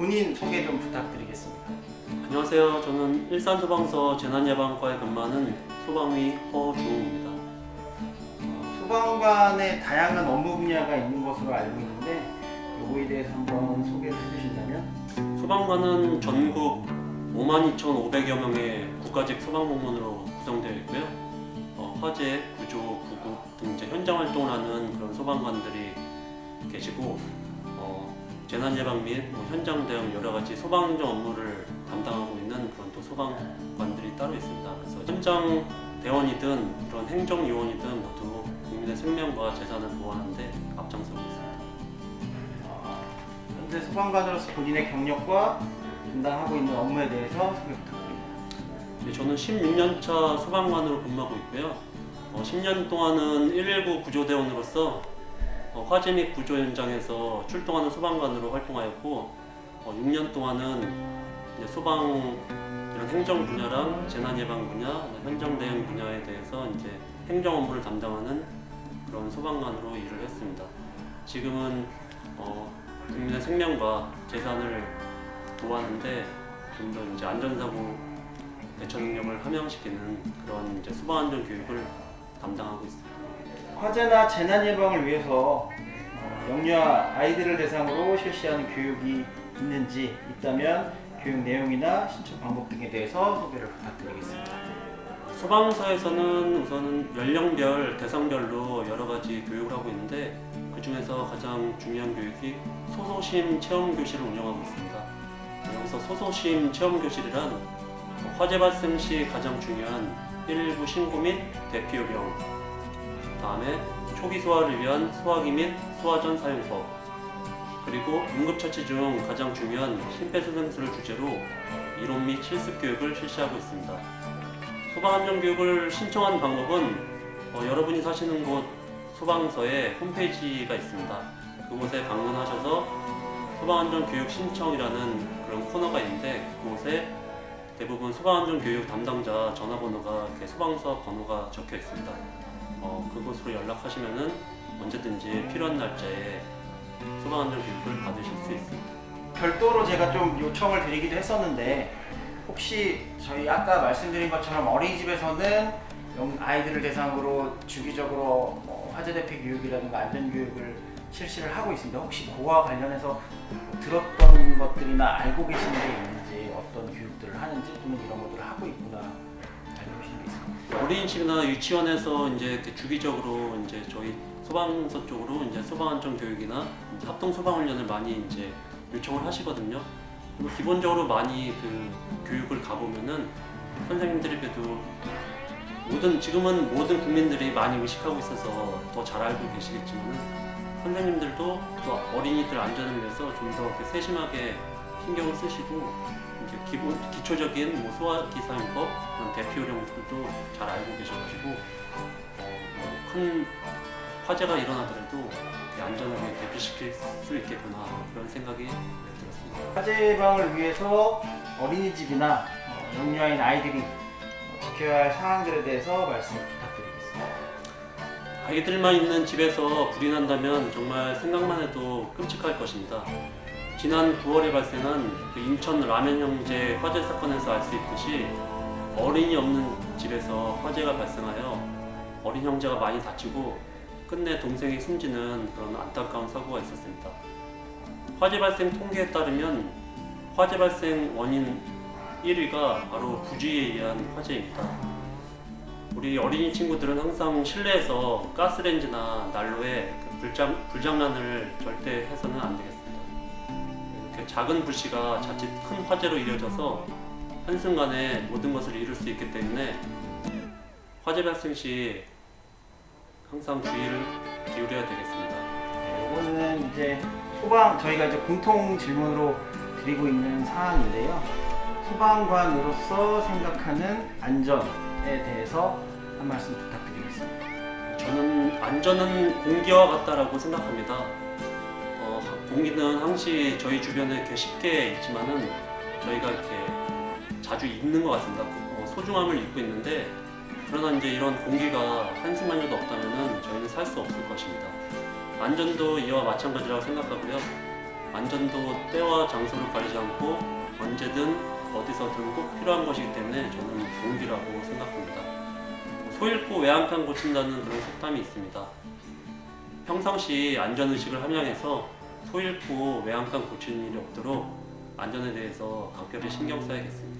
본인 소개 좀 부탁드리겠습니다. 안녕하세요. 저는 일산소방서 재난예방과에 근무하는 소방위 허주웅입니다. 어, 소방관의 다양한 업무 분야가 있는 것으로 알고 있는데 요거에 대해서 한번 소개를 해주신다면 소방관은 전국 52,500여 명의 국가직 소방공무원으로 구성되어 있고요. 어, 화재, 구조, 구급 등 이제 현장 활동을 하는 그런 소방관들이 계시고 어, 재난 예방 및 뭐 현장 여러 가지 소방정 업무를 담당하고 있는 그런 또 소방관들이 따로 있습니다. 그래서 현장 대원이든 그런 행정 요원이든 모두 국민의 생명과 재산을 보호하는데 앞장서고 있습니다. 어, 현재 소방관으로서 본인의 경력과 담당하고 있는 업무에 대해서 소개 부탁드립니다. 네, 저는 16년차 소방관으로 근무하고 있고요. 어, 10년 동안은 119 구조대원으로서 어, 화재 및 구조 현장에서 출동하는 소방관으로 활동하였고 어, 6년 동안은 이제 소방 이런 행정 분야랑 재난 예방 분야, 현장 대응 분야에 대해서 이제 행정 업무를 담당하는 그런 소방관으로 일을 했습니다. 지금은 어, 국민의 생명과 재산을 보호하는데 좀 더 이제 안전사고 대처 능력을 함양시키는 그런 이제 소방안전 교육을 담당하고 있습니다. 화재나 재난 예방을 위해서 어, 영유아 아이들을 대상으로 실시하는 교육이 있는지 있다면 교육 내용이나 신청 방법 등에 대해서 소개를 부탁드리겠습니다. 소방서에서는 우선은 연령별, 대상별로 여러 가지 교육을 하고 있는데 그 중에서 가장 중요한 교육이 소소심 체험 교실을 운영하고 있습니다. 여기서 소소심 체험 교실이란 화재 발생 시 가장 중요한 119 신고 및 대피 요령, 다음에 초기 소화를 위한 소화기 및 소화전 사용법, 그리고 응급처치 중 가장 중요한 심폐소생술을 주제로 이론 및 실습 교육을 실시하고 있습니다. 소방안전 교육을 신청하는 방법은 어, 여러분이 사시는 곳 소방서에 홈페이지가 있습니다. 그곳에 방문하셔서 소방안전 교육 신청이라는 그런 코너가 있는데 그곳에 대부분 소방안전 교육 담당자 전화번호가 이렇게 소방서 번호가 적혀 있습니다. 어, 그곳으로 연락하시면은 언제든지 필요한 날짜에 소방안전 교육을 받으실 수 있습니다. 별도로 제가 좀 요청을 드리기도 했었는데 혹시 저희 아까 말씀드린 것처럼 어린이집에서는 영- 아이들을 대상으로 주기적으로 뭐 화재 대피 교육이라든가 안전 교육을 실시를 하고 있습니다. 혹시 그와 관련해서 들었던 것들이나 알고 계시는 게 있는지 어떤 교육들을 하는지 또는 이런 것들을 하고 있구나 알고 계시는 게 있을까요? 어린이집이나 유치원에서 이제 주기적으로 이제 저희 소방서 쪽으로 이제 소방안전 교육이나 합동 소방 훈련을 많이 이제 요청을 하시거든요. 그리고 기본적으로 많이 그 교육을 가보면은 선생님들이 그래도 모든 지금은 모든 국민들이 많이 의식하고 있어서 더 잘 알고 계시겠지만 선생님들도 또 어린이들 안전을 위해서 좀더 이렇게 세심하게 신경을 쓰시고 이제 기본 기초적인 뭐 소화 기 사용법 그런 대피 요령들도 잘 알고 계셔가지고 어, 큰 화재가 일어나더라도 안전하게 대피시킬 수 있겠구나 그런 생각이 들었습니다. 화재 예방을 위해서 어린이집이나 어, 영유아인 아이들이 어, 지켜야 할 사항들에 대해서 말씀 부탁드리겠습니다. 아이들만 있는 집에서 불이 난다면 정말 생각만 해도 끔찍할 것입니다. 지난 9월에 발생한 그 인천 라면 형제 화재 사건에서 알 수 있듯이 어린이 없는 집에서 화재가 발생하여 어린 형제가 많이 다치고 끝내 동생이 숨지는 그런 안타까운 사고가 있었습니다. 화재 발생 통계에 따르면 화재 발생 원인 1위가 바로 부주의에 의한 화재입니다. 우리 어린이 친구들은 항상 실내에서 가스레인지나 난로에 그 불장, 불장난을 절대 해서는 안 되겠습니다. 이렇게 작은 불씨가 자칫 큰 화재로 이어져서 한순간에 모든 것을 이룰 수 있기 때문에 화재 발생 시 항상 주의를 기울여야 되겠습니다. 네, 이거는 이제 소방 저희가 이제 공통 질문으로 드리고 있는 사항인데요. 소방관으로서 생각하는 안전에 대해서 한 말씀 부탁드리겠습니다. 저는 안전은 공기와 같다라고 생각합니다. 공기는 항시 저희 주변에 이렇게 쉽게 있지만은 저희가 이렇게 자주 입는 것 같습니다. 뭐 소중함을 입고 있는데 그러나 이제 이런 공기가 한숨만이라도 없다면은 저희는 살 수 없을 것입니다. 안전도 이와 마찬가지라고 생각하고요. 안전도 때와 장소를 가리지 않고 언제든 어디서든 꼭 필요한 것이기 때문에 저는 공기라고 생각합니다. 뭐 소 잃고 외양간 고친다는 그런 속담이 있습니다. 평상시 안전의식을 함양해서 소 잃고 외양간 고치는 일이 없도록 안전에 대해서 각별히 신경 써야겠습니다.